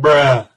bruh.